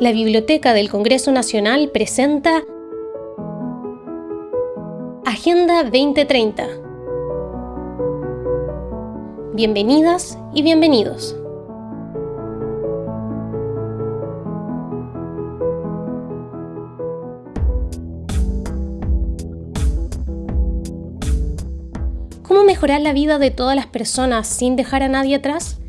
la Biblioteca del Congreso Nacional presenta Agenda 2030. Bienvenidas y bienvenidos. ¿Cómo mejorar la vida de todas las personas sin dejar a nadie atrás?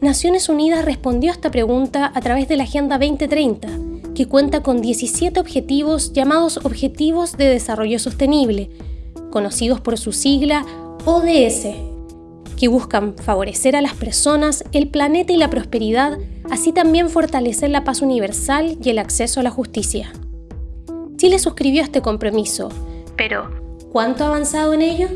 Naciones Unidas respondió a esta pregunta a través de la Agenda 2030, que cuenta con 17 objetivos llamados Objetivos de Desarrollo Sostenible, conocidos por su sigla ODS, que buscan favorecer a las personas, el planeta y la prosperidad, así también fortalecer la paz universal y el acceso a la justicia. Chile suscribió este compromiso, pero ¿cuánto ha avanzado en ello?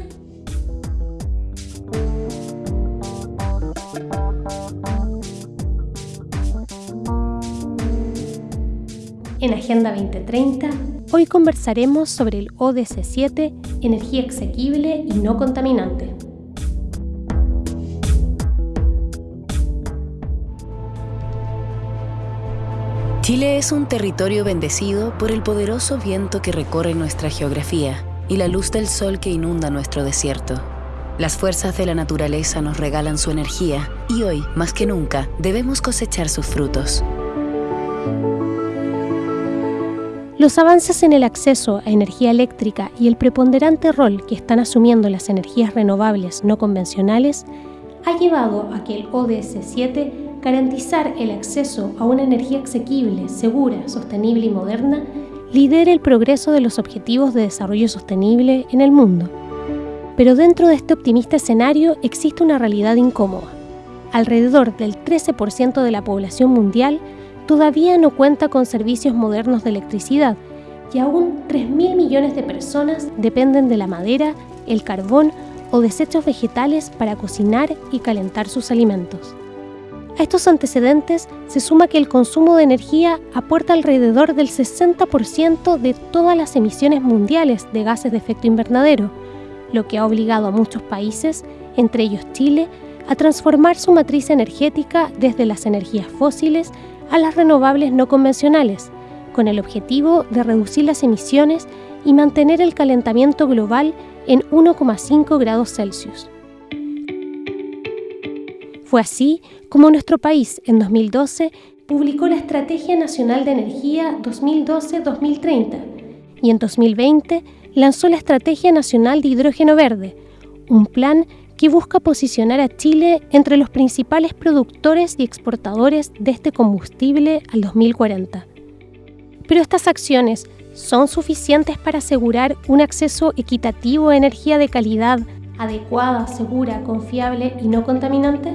En Agenda 2030, hoy conversaremos sobre el ODS 7, energía exequible y no contaminante. Chile es un territorio bendecido por el poderoso viento que recorre nuestra geografía y la luz del sol que inunda nuestro desierto. Las fuerzas de la naturaleza nos regalan su energía y hoy, más que nunca, debemos cosechar sus frutos. Los avances en el acceso a energía eléctrica y el preponderante rol que están asumiendo las energías renovables no convencionales ha llevado a que el ODS 7, garantizar el acceso a una energía asequible, segura, sostenible y moderna, lidere el progreso de los objetivos de desarrollo sostenible en el mundo. Pero dentro de este optimista escenario existe una realidad incómoda. Alrededor del 13% de la población mundial todavía no cuenta con servicios modernos de electricidad y aún 3.000 millones de personas dependen de la madera, el carbón o desechos vegetales para cocinar y calentar sus alimentos. A estos antecedentes se suma que el consumo de energía aporta alrededor del 60% de todas las emisiones mundiales de gases de efecto invernadero, lo que ha obligado a muchos países, entre ellos Chile, a transformar su matriz energética desde las energías fósiles a las renovables no convencionales, con el objetivo de reducir las emisiones y mantener el calentamiento global en 1,5 grados Celsius. Fue así como nuestro país en 2012 publicó la Estrategia Nacional de Energía 2012-2030 y en 2020 lanzó la Estrategia Nacional de Hidrógeno Verde, un plan que busca posicionar a Chile entre los principales productores y exportadores de este combustible al 2040. Pero estas acciones son suficientes para asegurar un acceso equitativo a energía de calidad, adecuada, segura, confiable y no contaminante?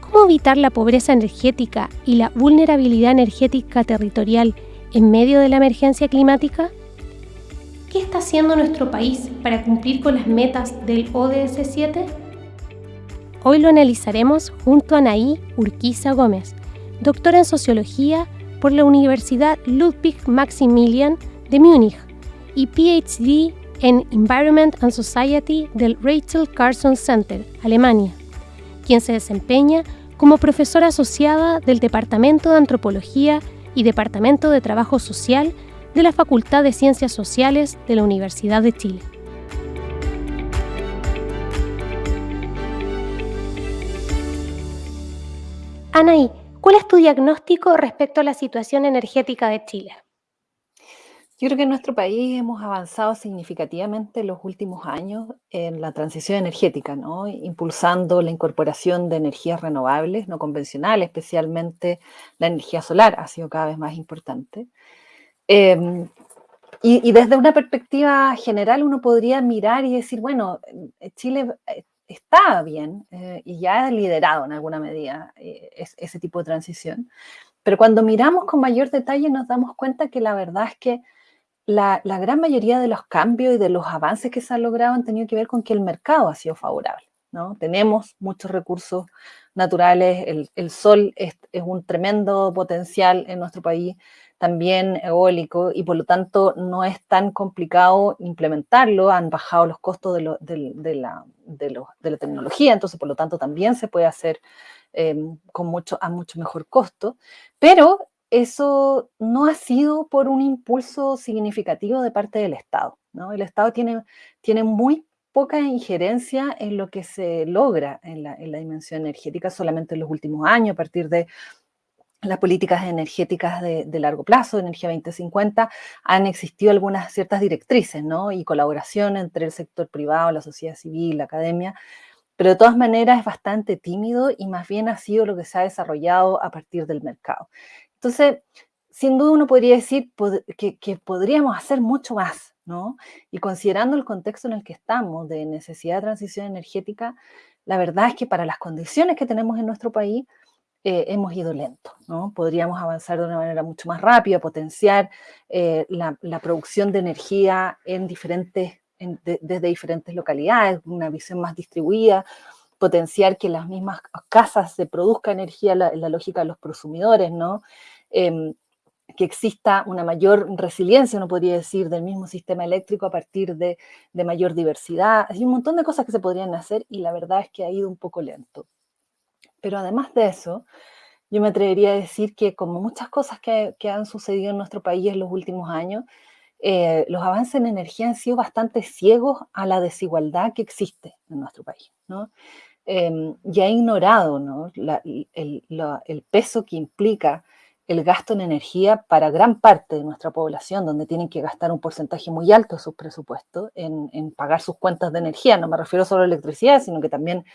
¿Cómo evitar la pobreza energética y la vulnerabilidad energética territorial en medio de la emergencia climática? ¿Qué está haciendo nuestro país para cumplir con las metas del ODS 7? Hoy lo analizaremos junto a Anaí Urquiza Gómez, doctora en Sociología por la Universidad Ludwig Maximilian de Múnich y PhD en Environment and Society del Rachel Carson Center, Alemania, quien se desempeña como profesora asociada del Departamento de Antropología y Departamento de Trabajo Social de la Facultad de Ciencias Sociales de la Universidad de Chile. Anaí, ¿cuál es tu diagnóstico respecto a la situación energética de Chile? Yo creo que en nuestro país hemos avanzado significativamente en los últimos años en la transición energética, ¿no? impulsando la incorporación de energías renovables, no convencionales, especialmente la energía solar ha sido cada vez más importante. Em, y, desde una perspectiva general uno podría mirar y decir, bueno, eh, Chile eh, está bien eh, y ya ha liderado en alguna medida ese tipo de transición, pero cuando miramos con mayor detalle nos damos cuenta que la verdad es que la, gran mayoría de los cambios y de los avances que se han logrado han tenido que ver con que el mercado ha sido favorable. ¿no? Tenemos muchos recursos naturales, el, sol es, es, un tremendo potencial en nuestro país, también eólico y por lo tanto no es tan complicado implementarlo, han bajado los costos de, la, tecnología, entonces por lo tanto también se puede hacer em, con mucho, a mucho mejor costo, pero eso no ha sido por un impulso significativo de parte del Estado. ¿no? El Estado tiene, tiene muy poca injerencia en lo que se logra en la, dimensión energética solamente en los últimos años, a partir de las políticas energéticas de, largo plazo, Energía 2050, han existido algunas ciertas directrices, ¿no? Y colaboración entre el sector privado, la sociedad civil, la academia, pero de todas maneras es bastante tímido y más bien ha sido lo que se ha desarrollado a partir del mercado. Entonces, sin duda uno podría decir que, que podríamos hacer mucho más, y considerando el contexto en el que estamos de necesidad de transición energética, la verdad es que para las condiciones que tenemos en nuestro país, eh, hemos ido lento, ¿no? Podríamos avanzar de una manera mucho más rápida, potenciar eh, la, producción de energía en diferentes, desde diferentes localidades, una visión más distribuida, potenciar que las mismas casas se produzca energía en la, lógica de los prosumidores. Em, que exista una mayor resiliencia, uno podría decir, del mismo sistema eléctrico a partir de, mayor diversidad. Hay un montón de cosas que se podrían hacer y la verdad es que ha ido un poco lento. Pero además de eso, yo me atrevería a decir que como muchas cosas que, han sucedido en nuestro país en los últimos años, eh, los avances en energía han sido bastante ciegos a la desigualdad que existe en nuestro país. ¿no? Em, y ha ignorado el peso que implica el gasto en energía para gran parte de nuestra población, donde tienen que gastar un porcentaje muy alto de sus presupuestos en, pagar sus cuentas de energía. No me refiero solo a electricidad, sino que también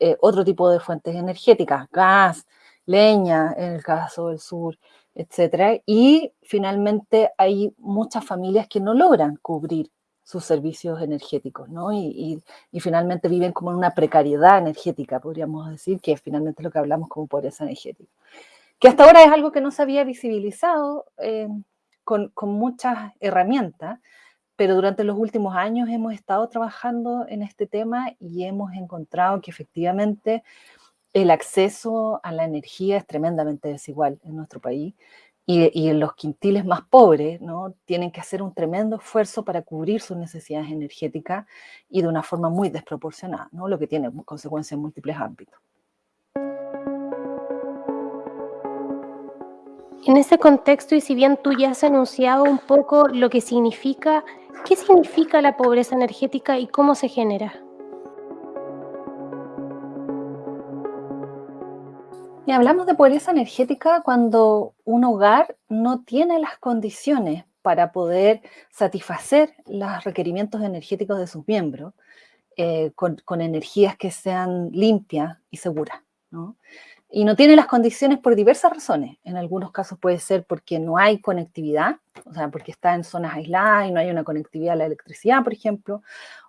eh, otro tipo de fuentes energéticas, gas, leña, en el caso del sur, etc. Y finalmente hay muchas familias que no logran cubrir sus servicios energéticos, ¿no? Y, y, finalmente viven como en una precariedad energética, podríamos decir, que es finalmente lo que hablamos como pobreza energética que hasta ahora es algo que no se había visibilizado eh, con, muchas herramientas, pero durante los últimos años hemos estado trabajando en este tema y hemos encontrado que efectivamente el acceso a la energía es tremendamente desigual en nuestro país y, y, los quintiles más pobres ¿no? tienen que hacer un tremendo esfuerzo para cubrir sus necesidades energéticas y de una forma muy desproporcionada, ¿no? lo que tiene consecuencias en múltiples ámbitos. En ese contexto, y si bien tú ya has anunciado un poco lo que significa, ¿qué significa la pobreza energética y cómo se genera? Hablamos de pobreza energética cuando un hogar no tiene las condiciones para poder satisfacer los requerimientos energéticos de sus miembros eh, con, con, energías que sean limpias y seguras. ¿no? Y no tiene las condiciones por diversas razones. En algunos casos puede ser porque no hay conectividad, o sea, porque está en zonas aisladas y no hay una conectividad a la electricidad, por ejemplo,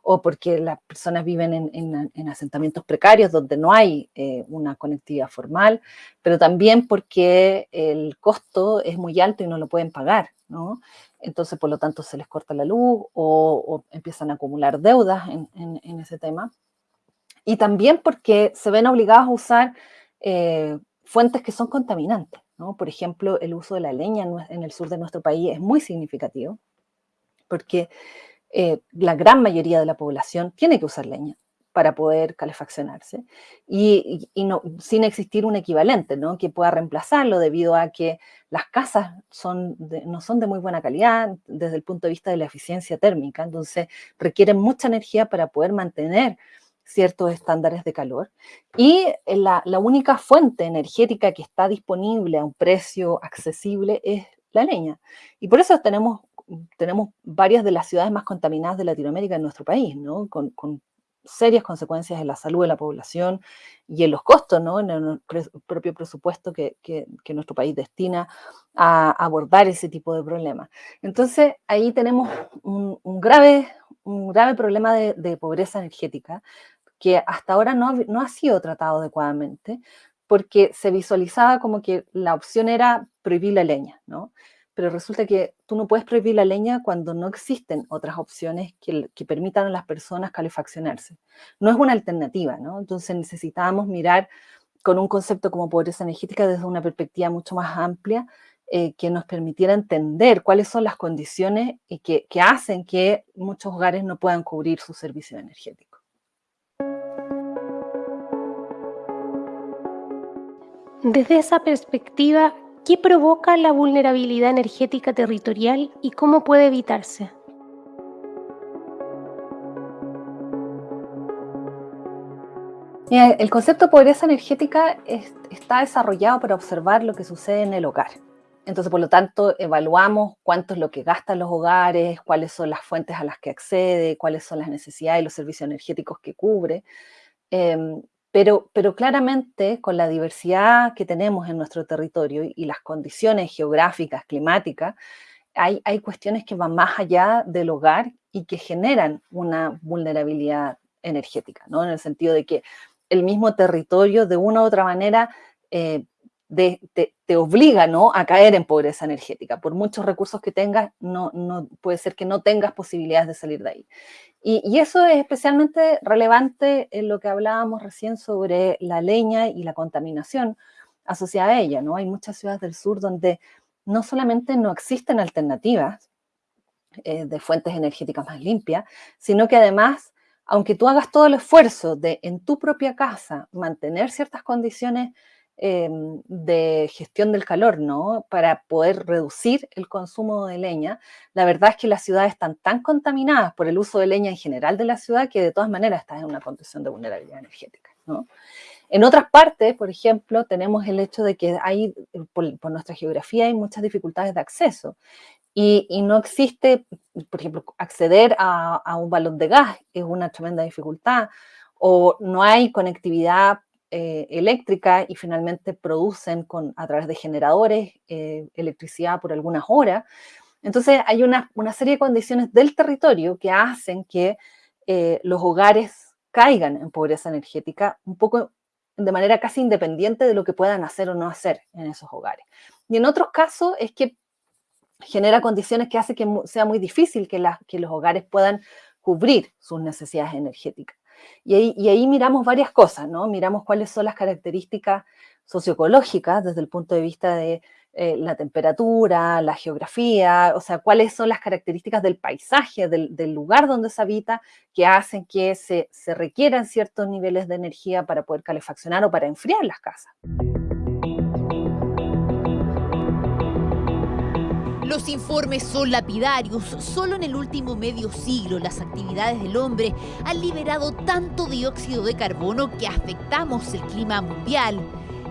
o porque las personas viven en, asentamientos precarios donde no hay eh, una conectividad formal, pero también porque el costo es muy alto y no lo pueden pagar, ¿no? Entonces, por lo tanto, se les corta la luz o, empiezan a acumular deudas en ese tema. Y también porque se ven obligados a usar eh, fuentes que son contaminantes. Por ejemplo, el uso de la leña en, el sur de nuestro país es muy significativo, porque eh, la gran mayoría de la población tiene que usar leña para poder calefaccionarse y, sin existir un equivalente ¿no? que pueda reemplazarlo debido a que las casas no son de muy buena calidad desde el punto de vista de la eficiencia térmica, entonces requieren mucha energía para poder mantener ciertos estándares de calor. Y la, única fuente energética que está disponible a un precio accesible es la leña. Y por eso tenemos, tenemos varias de las ciudades más contaminadas de Latinoamérica en nuestro país, ¿no? Con, serias consecuencias en la salud de la población y en los costos, ¿no? En el propio presupuesto que, nuestro país destina a abordar ese tipo de problemas. Entonces, ahí tenemos un, grave, un grave problema de, pobreza energética, que hasta ahora no, no ha sido tratado adecuadamente, porque se visualizaba como que la opción era prohibir la leña, ¿no? Pero resulta que tú no puedes prohibir la leña cuando no existen otras opciones que, permitan a las personas calefaccionarse. No es una alternativa, ¿no? Entonces necesitábamos mirar con un concepto como pobreza energética desde una perspectiva mucho más amplia eh, que nos permitiera entender cuáles son las condiciones que, que hacen que muchos hogares no puedan cubrir su servicio energético. Desde esa perspectiva, ¿Qué provoca la vulnerabilidad energética territorial y cómo puede evitarse? el concepto de pobreza energética está desarrollado para observar lo que sucede en el hogar. Entonces, por lo tanto, evaluamos cuánto es lo que gastan los hogares, cuáles son las fuentes a las que accede, cuáles son las necesidades y los servicios energéticos que cubre. Em, pero, pero claramente, con la diversidad que tenemos en nuestro territorio y las condiciones geográficas, climáticas, hay, hay cuestiones que van más allá del hogar y que generan una vulnerabilidad energética, ¿no? En el sentido de que el mismo territorio de una u otra manera eh, te, obliga ¿no? a caer en pobreza energética. Por muchos recursos que tengas, no, no, puede ser que no tengas posibilidades de salir de ahí. Y, eso es especialmente relevante en lo que hablábamos recién sobre la leña y la contaminación asociada a ella. ¿no? Hay muchas ciudades del sur donde no solamente no existen alternativas eh, de fuentes energéticas más limpias, sino que además aunque tú hagas todo el esfuerzo de en tu propia casa mantener ciertas condiciones em, de gestión del calor, ¿no? Para poder reducir el consumo de leña, la verdad es que las ciudades están tan contaminadas por el uso de leña en general de la ciudad que de todas maneras estás en una condición de vulnerabilidad energética, ¿no? En otras partes, por ejemplo, tenemos el hecho de que hay, por, por, nuestra geografía, hay muchas dificultades de acceso y, no existe, por ejemplo, acceder a, un balón de gas es una tremenda dificultad, o no hay conectividad eh, eléctrica y finalmente producen con, a través de generadores eh, electricidad por algunas horas. Entonces hay una, serie de condiciones del territorio que hacen que eh, los hogares caigan en pobreza energética un poco de manera casi independiente de lo que puedan hacer o no hacer en esos hogares. Y en otros casos es que genera condiciones que hace que sea muy difícil que, que los hogares puedan cubrir sus necesidades energéticas. Y ahí, miramos varias cosas, ¿no? Miramos cuáles son las características socioecológicas desde el punto de vista de eh, la temperatura, la geografía, o sea, cuáles son las características del paisaje, del, lugar donde se habita, que hacen que se requieran ciertos niveles de energía para poder calefaccionar o para enfriar las casas. Los informes son lapidarios. Solo en el último medio siglo las actividades del hombre han liberado tanto dióxido de carbono que afectamos el clima mundial.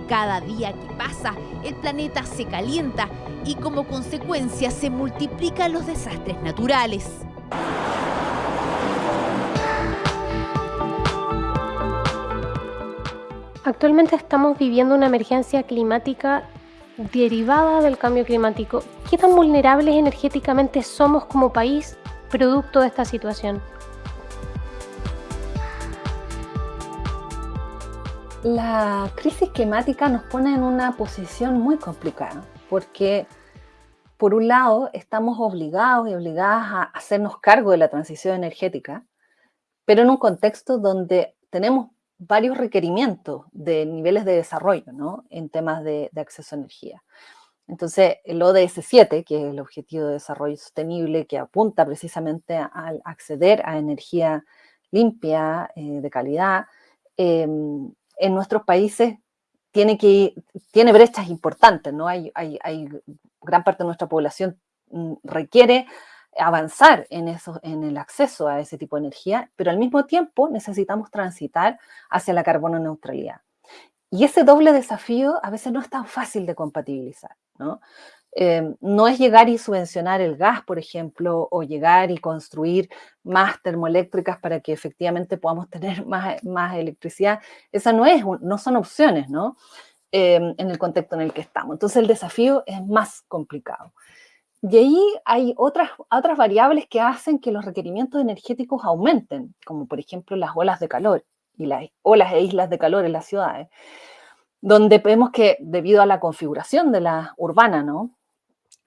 Cada día que pasa, el planeta se calienta y como consecuencia se multiplican los desastres naturales. Actualmente estamos viviendo una emergencia climática derivada del cambio climático, ¿qué tan vulnerables energéticamente somos como país producto de esta situación? La crisis climática nos pone en una posición muy complicada, porque por un lado estamos obligados y obligadas a hacernos cargo de la transición energética, pero en un contexto donde tenemos varios requerimientos de niveles de desarrollo ¿no? en temas de, acceso a energía. Entonces, el ODS 7, que es el Objetivo de Desarrollo Sostenible, que apunta precisamente al acceder a energía limpia, eh, de calidad, em, en nuestros países tiene, que, tiene brechas importantes, ¿no? Hay, gran parte de nuestra población mm, requiere avanzar en, eso, en el acceso a ese tipo de energía, pero al mismo tiempo necesitamos transitar hacia la carbono neutralidad. Y ese doble desafío a veces no es tan fácil de compatibilizar, ¿no? Em, no es llegar y subvencionar el gas, por ejemplo, o llegar y construir más termoeléctricas para que efectivamente podamos tener más, más electricidad. Esa no es, no son opciones, ¿no? Em, en el contexto en el que estamos. Entonces el desafío es más complicado. Y ahí hay otras, otras variables que hacen que los requerimientos energéticos aumenten, como por ejemplo las olas de calor y las olas e islas de calor en las ciudades, donde vemos que debido a la configuración de la urbana, ¿no?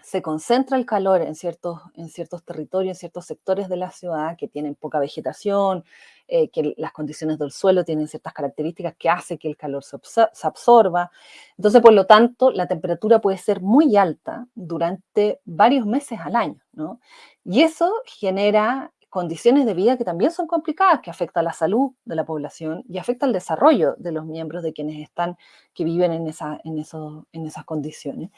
se concentra el calor en ciertos, en ciertos territorios, en ciertos sectores de la ciudad que tienen poca vegetación, eh, que las condiciones del suelo tienen ciertas características que hace que el calor se, absorba. Entonces, por lo tanto, la temperatura puede ser muy alta durante varios meses al año, ¿no? Y eso genera condiciones de vida que también son complicadas, que afecta la salud de la población y afecta el desarrollo de los miembros de quienes están, que viven en, esa, en, eso, en esas condiciones.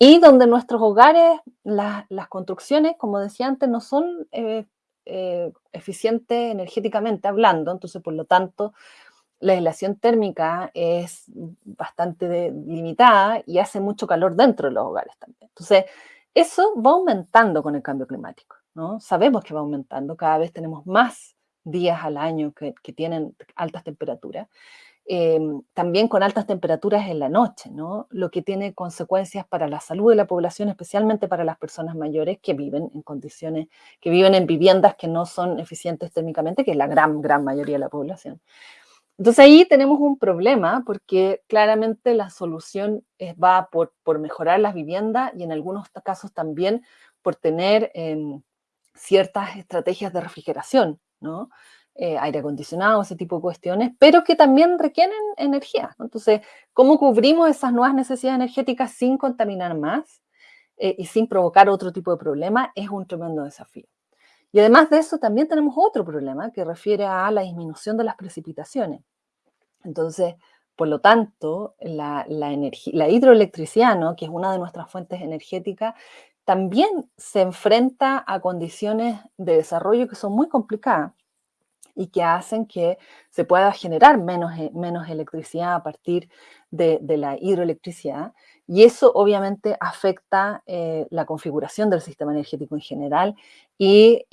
Y donde nuestros hogares, las construcciones, como decía antes, no son eh, eh, eficientes energéticamente hablando, entonces por lo tanto la aislación térmica es bastante limitada y hace mucho calor dentro de los hogares también. Entonces, eso va aumentando con el cambio climático. Sabemos que va aumentando, cada vez tenemos más días al año que, tienen altas temperaturas, em, también con altas temperaturas en la noche, ¿no? Lo que tiene consecuencias para la salud de la población, especialmente para las personas mayores que viven en condiciones, que viven en viviendas que no son eficientes térmicamente, que es la gran, gran mayoría de la población. Entonces ahí tenemos un problema porque claramente la solución va por, mejorar las viviendas y en algunos casos también por tener em, ciertas estrategias de refrigeración, ¿no? Eh, aire acondicionado, ese tipo de cuestiones, pero que también requieren energía. Entonces, ¿cómo cubrimos esas nuevas necesidades energéticas sin contaminar más eh, y sin provocar otro tipo de problema? Es un tremendo desafío. Y además de eso, también tenemos otro problema que refiere a la disminución de las precipitaciones. Entonces, por lo tanto, la, la, la hidroelectricidad, ¿no? que es una de nuestras fuentes energéticas, también se enfrenta a condiciones de desarrollo que son muy complicadas y que hacen que se pueda generar menos, e, menos electricidad a partir de, la hidroelectricidad. Y eso obviamente afecta eh, la configuración del sistema energético en general y,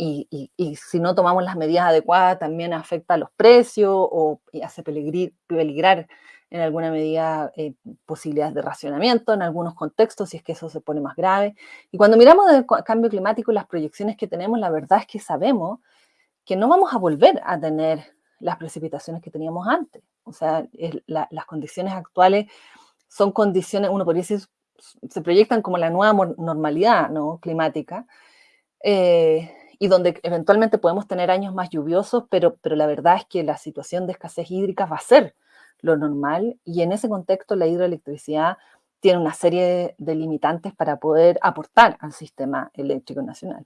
si no tomamos las medidas adecuadas también afecta los precios o hace peligrar en alguna medida eh, posibilidades de racionamiento en algunos contextos, si es que eso se pone más grave. Y cuando miramos el cambio climático y las proyecciones que tenemos, la verdad es que sabemos que no vamos a volver a tener las precipitaciones que teníamos antes. O sea, las condiciones actuales son condiciones, uno podría decir, se proyectan como la nueva normalidad ¿no? climática, eh, y donde eventualmente podemos tener años más lluviosos, pero, pero la verdad es que la situación de escasez hídrica va a ser lo normal y en ese contexto la hidroelectricidad tiene una serie de limitantes para poder aportar al sistema eléctrico nacional.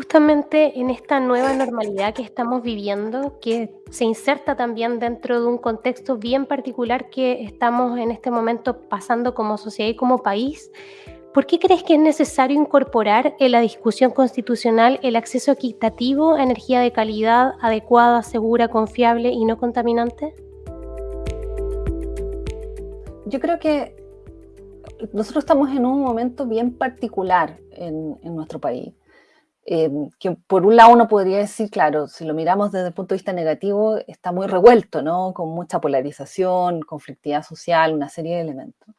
Justamente en esta nueva normalidad que estamos viviendo, que se inserta también dentro de un contexto bien particular que estamos en este momento pasando como sociedad y como país, ¿Por qué crees que es necesario incorporar en la discusión constitucional el acceso equitativo a energía de calidad, adecuada, segura, confiable y no contaminante? Yo creo que nosotros estamos en un momento bien particular en, nuestro país. Em, que por un lado uno podría decir, claro, si lo miramos desde el punto de vista negativo, está muy revuelto, ¿no? Con mucha polarización, conflictividad social, una serie de elementos.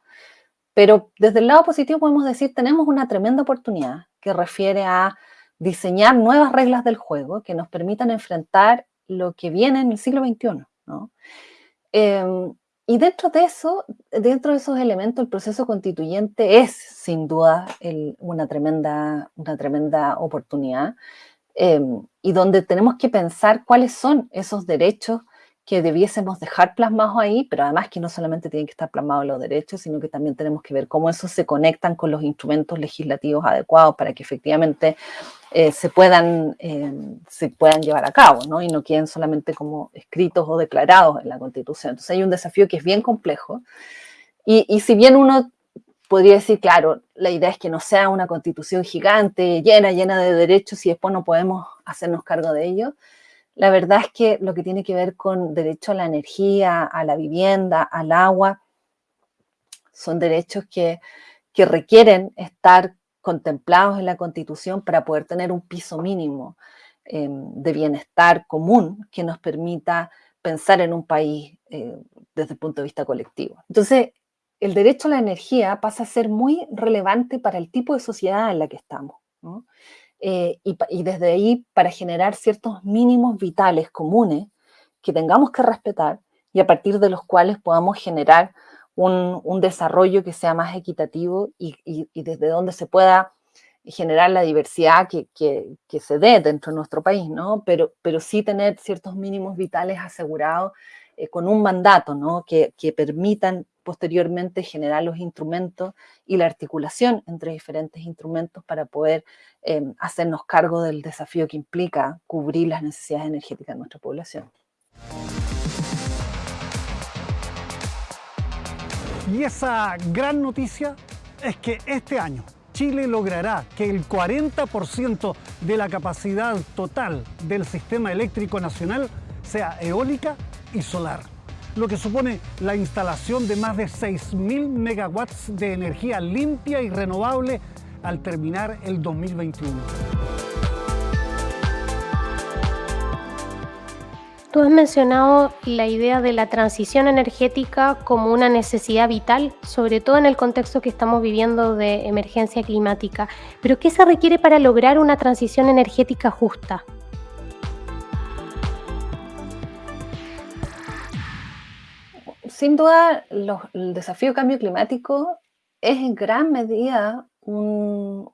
Pero desde el lado positivo podemos decir, tenemos una tremenda oportunidad que refiere a diseñar nuevas reglas del juego que nos permitan enfrentar lo que viene en el siglo XXI. Em, y dentro de eso, dentro de esos elementos, el proceso constituyente es sin duda una, tremenda, una tremenda oportunidad em, y donde tenemos que pensar cuáles son esos derechos que debiésemos dejar plasmados ahí, pero además que no solamente tienen que estar plasmados los derechos, sino que también tenemos que ver cómo esos se conectan con los instrumentos legislativos adecuados para que efectivamente eh, se, puedan, eh, se puedan llevar a cabo, ¿no? Y no queden solamente como escritos o declarados en la Constitución. Entonces hay un desafío que es bien complejo. Y, si bien uno podría decir, claro, la idea es que no sea una constitución gigante, llena, llena de derechos y después no podemos hacernos cargo de ello, la verdad es que lo que tiene que ver con derecho a la energía, a la vivienda, al agua, son derechos que, requieren estar contemplados en la Constitución para poder tener un piso mínimo em, de bienestar común que nos permita pensar en un país eh, desde el punto de vista colectivo. Entonces, el derecho a la energía pasa a ser muy relevante para el tipo de sociedad en la que estamos. Eh, y, desde ahí para generar ciertos mínimos vitales comunes que tengamos que respetar y a partir de los cuales podamos generar un, desarrollo que sea más equitativo y, desde donde se pueda generar la diversidad que, se dé dentro de nuestro país, ¿no? Pero, pero sí tener ciertos mínimos vitales asegurados eh, con un mandato, ¿no? Que, permitan posteriormente generar los instrumentos y la articulación entre diferentes instrumentos para poder em, hacernos cargo del desafío que implica cubrir las necesidades energéticas de nuestra población. Y esa gran noticia es que este año Chile logrará que el 40% de la capacidad total del sistema eléctrico nacional sea eólica y solar, lo que supone la instalación de más de 6.000 megawatts de energía limpia y renovable al terminar el 2021. Tú has mencionado la idea de la transición energética como una necesidad vital, sobre todo en el contexto que estamos viviendo de emergencia climática. Pero ¿qué se requiere para lograr una transición energética justa? Sin duda, el desafío de cambio climático es en gran medida un,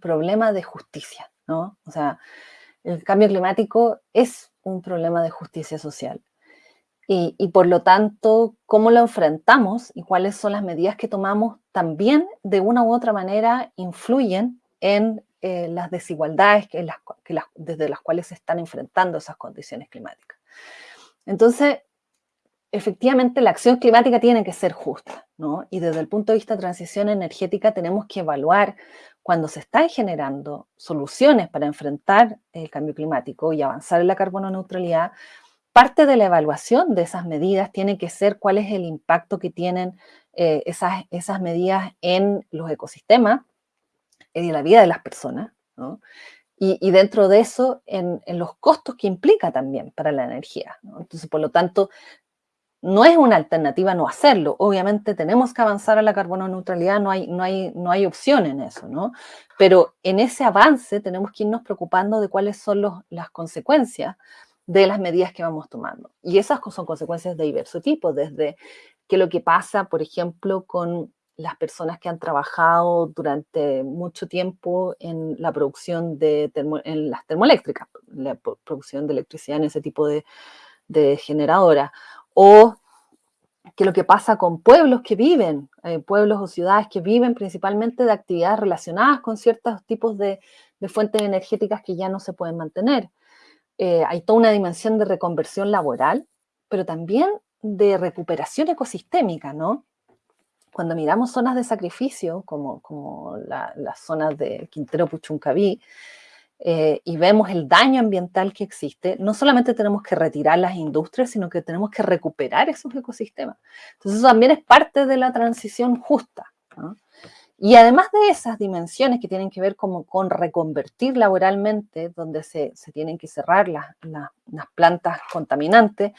problema de justicia, ¿no? O sea, el cambio climático es un problema de justicia social. Y, por lo tanto, cómo lo enfrentamos y cuáles son las medidas que tomamos también de una u otra manera influyen en eh, las desigualdades desde las cuales se están enfrentando esas condiciones climáticas. Entonces, efectivamente, la acción climática tiene que ser justa, ¿no? Y desde el punto de vista de transición energética tenemos que evaluar cuando se están generando soluciones para enfrentar el cambio climático y avanzar en la carbono neutralidad, parte de la evaluación de esas medidas tiene que ser cuál es el impacto que tienen eh, esas, esas medidas en los ecosistemas y en la vida de las personas, y, dentro de eso, en, los costos que implica también para la energía. Entonces, por lo tanto, no es una alternativa no hacerlo. Obviamente tenemos que avanzar a la carbono neutralidad, no hay, no hay, no hay opción en eso, ¿no? Pero en ese avance tenemos que irnos preocupando de cuáles son los, las consecuencias de las medidas que vamos tomando. Y esas son consecuencias de diverso tipo, desde que lo que pasa, por ejemplo, con las personas que han trabajado durante mucho tiempo en la producción de en las termoeléctricas, la producción de electricidad en ese tipo de, de generadora, o que lo que pasa con pueblos que viven, eh, pueblos o ciudades que viven principalmente de actividades relacionadas con ciertos tipos de, fuentes energéticas que ya no se pueden mantener. Eh, hay toda una dimensión de reconversión laboral, pero también de recuperación ecosistémica, ¿no? Cuando miramos zonas de sacrificio, como, como las zonas de Quintero Puchuncaví, eh, y vemos el daño ambiental que existe, no solamente tenemos que retirar las industrias, sino que tenemos que recuperar esos ecosistemas. Entonces eso también es parte de la transición justa. Y además de esas dimensiones que tienen que ver como con reconvertir laboralmente, donde se, se tienen que cerrar las, las, plantas contaminantes,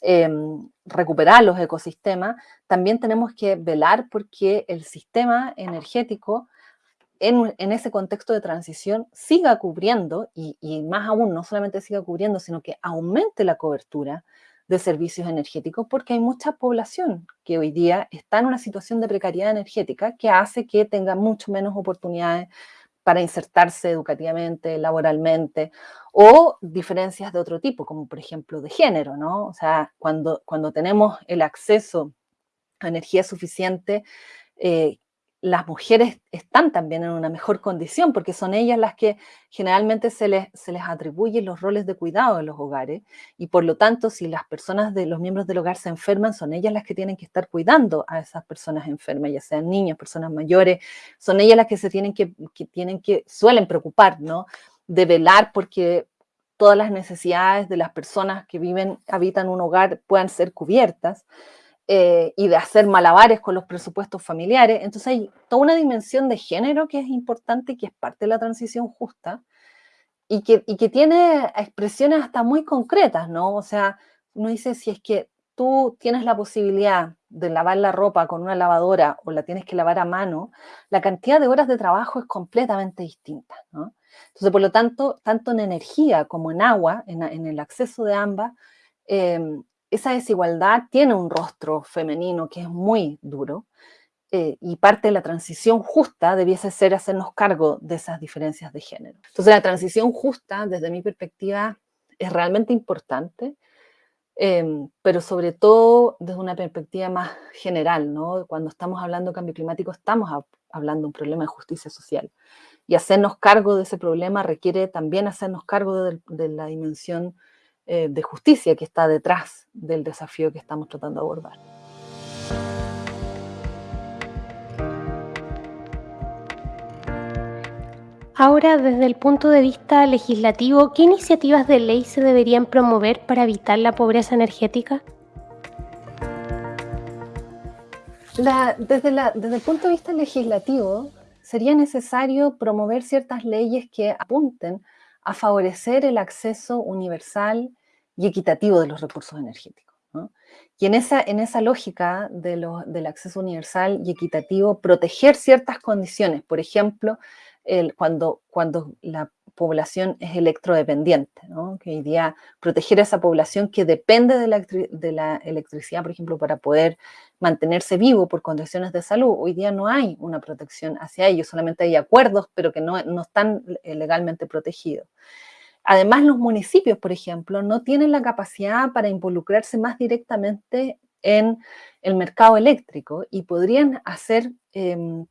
em, recuperar los ecosistemas, también tenemos que velar porque el sistema energético en, ese contexto de transición siga cubriendo, y, más aún, no solamente siga cubriendo, sino que aumente la cobertura de servicios energéticos, porque hay mucha población que hoy día está en una situación de precariedad energética que hace que tenga mucho menos oportunidades para insertarse educativamente, laboralmente, o diferencias de otro tipo, como por ejemplo de género, ¿no? O sea, cuando, cuando tenemos el acceso a energía suficiente, eh, las mujeres están también en una mejor condición porque son ellas las que generalmente se les, se les atribuyen los roles de cuidado en los hogares y por lo tanto si las personas de los miembros del hogar se enferman son ellas las que tienen que estar cuidando a esas personas enfermas, ya sean niños, personas mayores, son ellas las que se tienen que, que tienen que, suelen preocupar, ¿no? De velar porque todas las necesidades de las personas que viven, habitan un hogar puedan ser cubiertas. Eh, y de hacer malabares con los presupuestos familiares. Entonces hay toda una dimensión de género que es importante y que es parte de la transición justa y que, y que tiene expresiones hasta muy concretas, ¿no? O sea, uno dice, si es que tú tienes la posibilidad de lavar la ropa con una lavadora o la tienes que lavar a mano, la cantidad de horas de trabajo es completamente distinta. Entonces, por lo tanto, tanto en energía como en agua, en, en el acceso de ambas, eh, esa desigualdad tiene un rostro femenino que es muy duro eh, y parte de la transición justa debiese ser hacernos cargo de esas diferencias de género. Entonces la transición justa, desde mi perspectiva, es realmente importante em, pero sobre todo desde una perspectiva más general, ¿no? Cuando estamos hablando de cambio climático, estamos hablando de un problema de justicia social. Y hacernos cargo de ese problema requiere también hacernos cargo de, la dimensión eh, de justicia que está detrás del desafío que estamos tratando de abordar. Ahora, desde el punto de vista legislativo, ¿qué iniciativas de ley se deberían promover para evitar la pobreza energética? desde, desde el punto de vista legislativo, sería necesario promover ciertas leyes que apunten a favorecer el acceso universal y equitativo de los recursos energéticos. Y en esa, en esa lógica de del acceso universal y equitativo, proteger ciertas condiciones, por ejemplo, cuando, cuando la población es electrodependiente, que hoy día proteger a esa población que depende de la, electricidad, por ejemplo, para poder mantenerse vivo por condiciones de salud, hoy día no hay una protección hacia ellos, solamente hay acuerdos, pero que no, no están eh, legalmente protegidos. Además, los municipios, por ejemplo, no tienen la capacidad para involucrarse más directamente en el mercado eléctrico y podrían hacer em,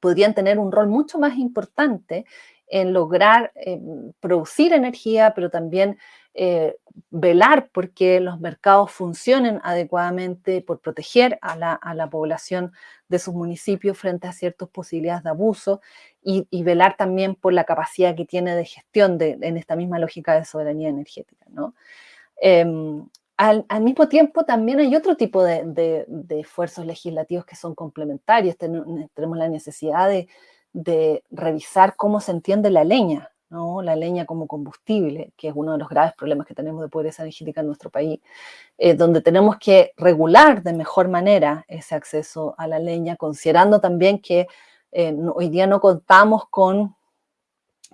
podrían tener un rol mucho más importante en lograr eh, producir energía, pero también eh, velar porque los mercados funcionen adecuadamente, por proteger a la, población de sus municipios frente a ciertas posibilidades de abuso y, velar también por la capacidad que tiene de gestión en esta misma lógica de soberanía energética. Em, al, mismo tiempo, también hay otro tipo de, esfuerzos legislativos que son complementarios. tenemos la necesidad de, revisar cómo se entiende la leña, ¿no? la leña como combustible, que es uno de los graves problemas que tenemos de pobreza energética en nuestro país, eh, donde tenemos que regular de mejor manera ese acceso a la leña, considerando también que eh, hoy día no contamos con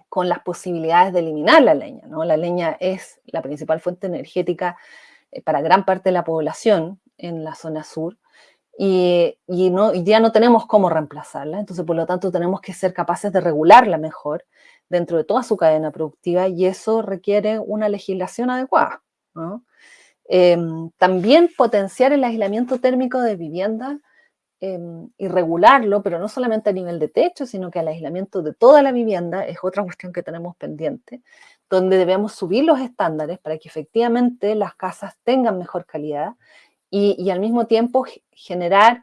con las posibilidades de eliminar la leña. ¿no? La leña es la principal fuente energética eh, para gran parte de la población en la zona sur y, día no tenemos cómo reemplazarla, entonces por lo tanto tenemos que ser capaces de regularla mejor dentro de toda su cadena productiva y eso requiere una legislación adecuada. Em, también potenciar el aislamiento térmico de vivienda em, y regularlo, pero no solamente a nivel de techo, sino que el aislamiento de toda la vivienda es otra cuestión que tenemos pendiente donde debemos subir los estándares para que efectivamente las casas tengan mejor calidad y, al mismo tiempo generar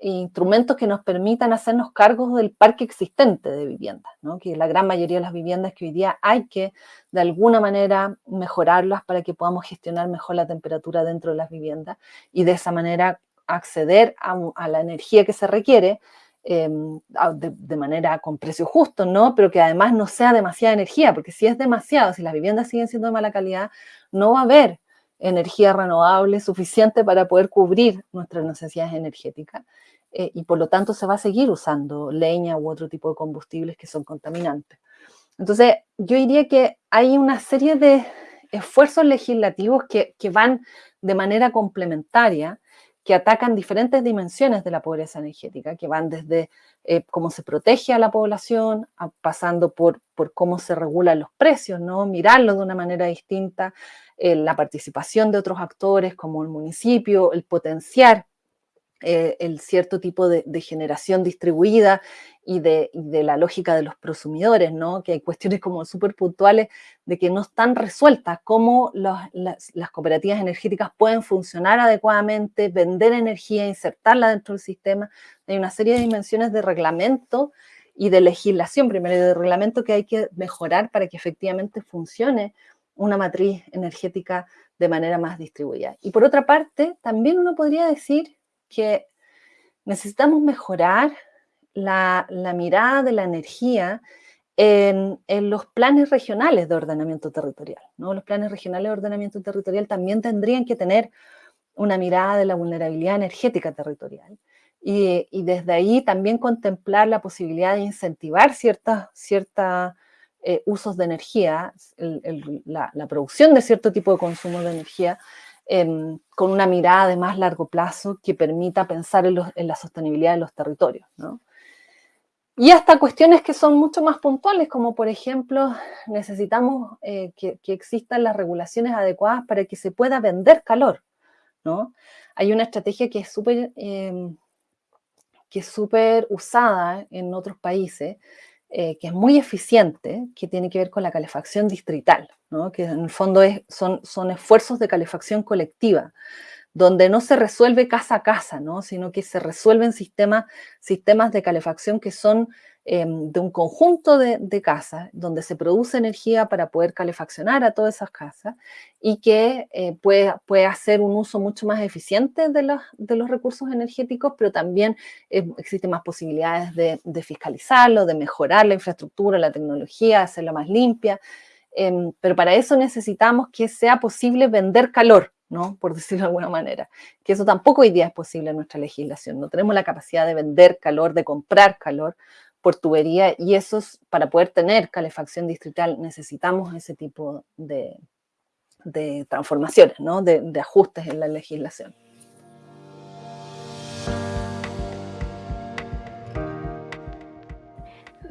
instrumentos que nos permitan hacernos cargos del parque existente de viviendas, que la gran mayoría de las viviendas que hoy día hay que de alguna manera mejorarlas para que podamos gestionar mejor la temperatura dentro de las viviendas y de esa manera acceder a la energía que se requiere Em, de, manera con precio justo, ¿no? Pero que además no sea demasiada energía, porque si es demasiado, si las viviendas siguen siendo de mala calidad, no va a haber energía renovable suficiente para poder cubrir nuestras necesidades energéticas. Eh, y por lo tanto se va a seguir usando leña u otro tipo de combustibles que son contaminantes. Entonces, yo diría que hay una serie de esfuerzos legislativos que, que van de manera complementaria que atacan diferentes dimensiones de la pobreza energética, que van desde eh, cómo se protege a la población, pasando por, por cómo se regulan los precios, ¿no? mirarlo de una manera distinta, eh, la participación de otros actores como el municipio, el potenciar eh, el cierto tipo de, generación distribuida y de, la lógica de los prosumidores, ¿no? que hay cuestiones como súper puntuales de que no están resueltas, cómo las, cooperativas energéticas pueden funcionar adecuadamente, vender energía, insertarla dentro del sistema. Hay una serie de dimensiones de reglamento y de legislación, primero de reglamento que hay que mejorar para que efectivamente funcione una matriz energética de manera más distribuida. Y por otra parte, también uno podría decir que necesitamos mejorar la, mirada de la energía en, los planes regionales de ordenamiento territorial. ¿no? Los planes regionales de ordenamiento territorial también tendrían que tener una mirada de la vulnerabilidad energética territorial. Y, desde ahí también contemplar la posibilidad de incentivar ciertos cierta, eh, usos de energía, la, la, producción de cierto tipo de consumo de energía, Em, con una mirada de más largo plazo que permita pensar en, la sostenibilidad de los territorios. y hasta cuestiones que son mucho más puntuales, como por ejemplo, necesitamos eh, que, existan las regulaciones adecuadas para que se pueda vender calor, ¿no? Hay una estrategia que es súper súper usada en otros países, eh, que es muy eficiente, que tiene que ver con la calefacción distrital, que en el fondo son, esfuerzos de calefacción colectiva donde no se resuelve casa a casa, ¿no? sino que se resuelven sistemas, sistemas de calefacción que son em, de un conjunto de, casas, donde se produce energía para poder calefaccionar a todas esas casas y que eh, puede, puede, hacer un uso mucho más eficiente de los, de los recursos energéticos, pero también eh, existen más posibilidades de, de, fiscalizarlo, de mejorar la infraestructura, la tecnología, hacerla más limpia. Em, pero para eso necesitamos que sea posible vender calor, ¿no? Por decirlo de alguna manera. Que eso tampoco hoy día es posible en nuestra legislación. No tenemos la capacidad de vender calor, de comprar calor por tubería y eso es, para poder tener calefacción distrital necesitamos ese tipo de, transformaciones, ¿no? de ajustes en la legislación.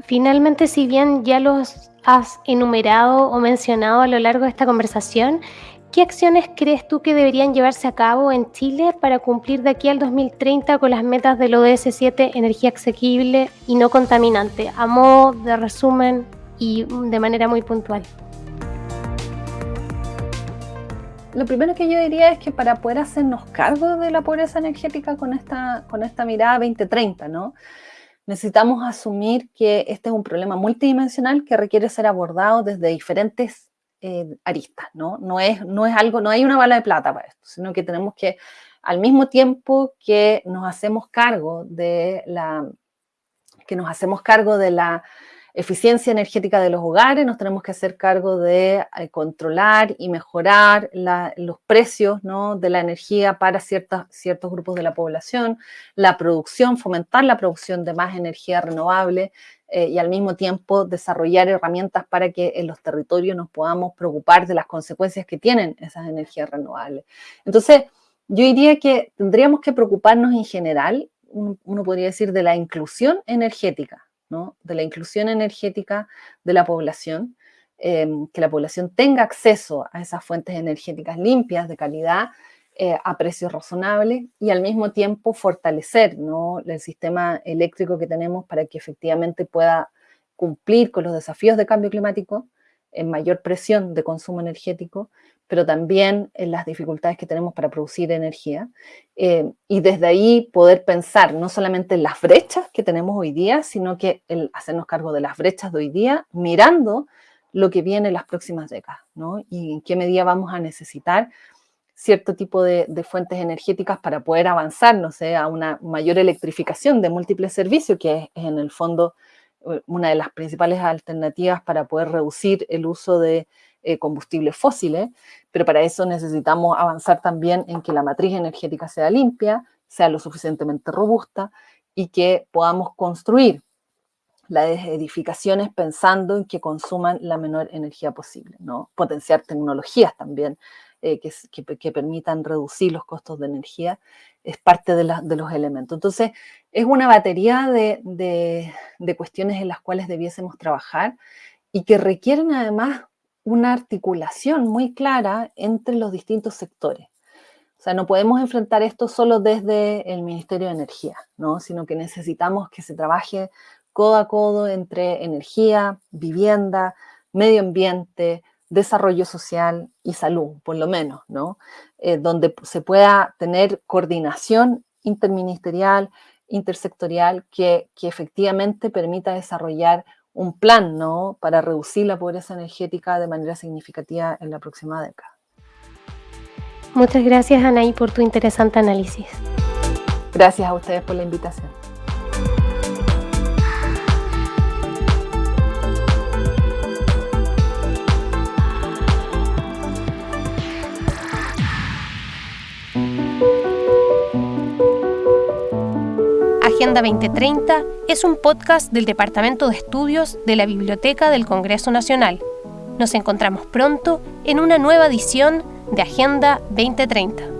Finalmente, si bien ya los has enumerado o mencionado a lo largo de esta conversación, ¿Qué acciones crees tú que deberían llevarse a cabo en Chile para cumplir de aquí al 2030 con las metas del ODS 7, energía asequible y no contaminante? A modo de resumen y de manera muy puntual. Lo primero que yo diría es que para poder hacernos cargo de la pobreza energética con esta, con esta mirada 2030, ¿no? necesitamos asumir que este es un problema multidimensional que requiere ser abordado desde diferentes eh, aristas, ¿no? No es, no es algo, no hay una bala de plata para esto, sino que tenemos que, al mismo tiempo que nos hacemos cargo de la, que nos hacemos cargo de la eficiencia energética de los hogares, nos tenemos que hacer cargo de eh, controlar y mejorar los precios ¿no? de la energía para ciertos grupos de la población, la producción, fomentar la producción de más energía renovable, eh, y al mismo tiempo desarrollar herramientas para que en los territorios nos podamos preocupar de las consecuencias que tienen esas energías renovables. Entonces, yo diría que tendríamos que preocuparnos en general, uno, podría decir, de la inclusión energética, ¿no? de la inclusión energética de la población, em, que la población tenga acceso a esas fuentes energéticas limpias, de calidad, eh, a precios razonables y al mismo tiempo fortalecer ¿no? el sistema eléctrico que tenemos para que efectivamente pueda cumplir con los desafíos de cambio climático, en mayor presión de consumo energético, pero también en las dificultades que tenemos para producir energía. Eh, y desde ahí poder pensar no solamente en las brechas que tenemos hoy día, sino que el hacernos cargo de las brechas de hoy día, mirando lo que viene en las próximas décadas, ¿no? Y en qué medida vamos a necesitar cierto tipo de, fuentes energéticas para poder avanzar, no sé, a una mayor electrificación de múltiples servicios, que es, en el fondo una de las principales alternativas para poder reducir el uso de eh, combustibles fósiles, pero para eso necesitamos avanzar también en que la matriz energética sea limpia, sea lo suficientemente robusta y que podamos construir las edificaciones pensando en que consuman la menor energía posible, ¿no? Potenciar tecnologías también eh, que, permitan reducir los costos de energía, es parte de, los elementos. Entonces, es una batería de, cuestiones en las cuales debiésemos trabajar y que requieren además una articulación muy clara entre los distintos sectores. O sea, no podemos enfrentar esto solo desde el Ministerio de Energía, ¿no? sino que necesitamos que se trabaje codo a codo entre energía, vivienda, medio ambiente, desarrollo social y salud, por lo menos, ¿no? Eh, donde se pueda tener coordinación interministerial, intersectorial, que, que, efectivamente permita desarrollar un plan, ¿no? Para reducir la pobreza energética de manera significativa en la próxima década. Muchas gracias, Anaí, por tu interesante análisis. Gracias a ustedes por la invitación. Agenda 2030 es un podcast del Departamento de Estudios de la Biblioteca del Congreso Nacional. Nos encontramos pronto en una nueva edición de Agenda 2030.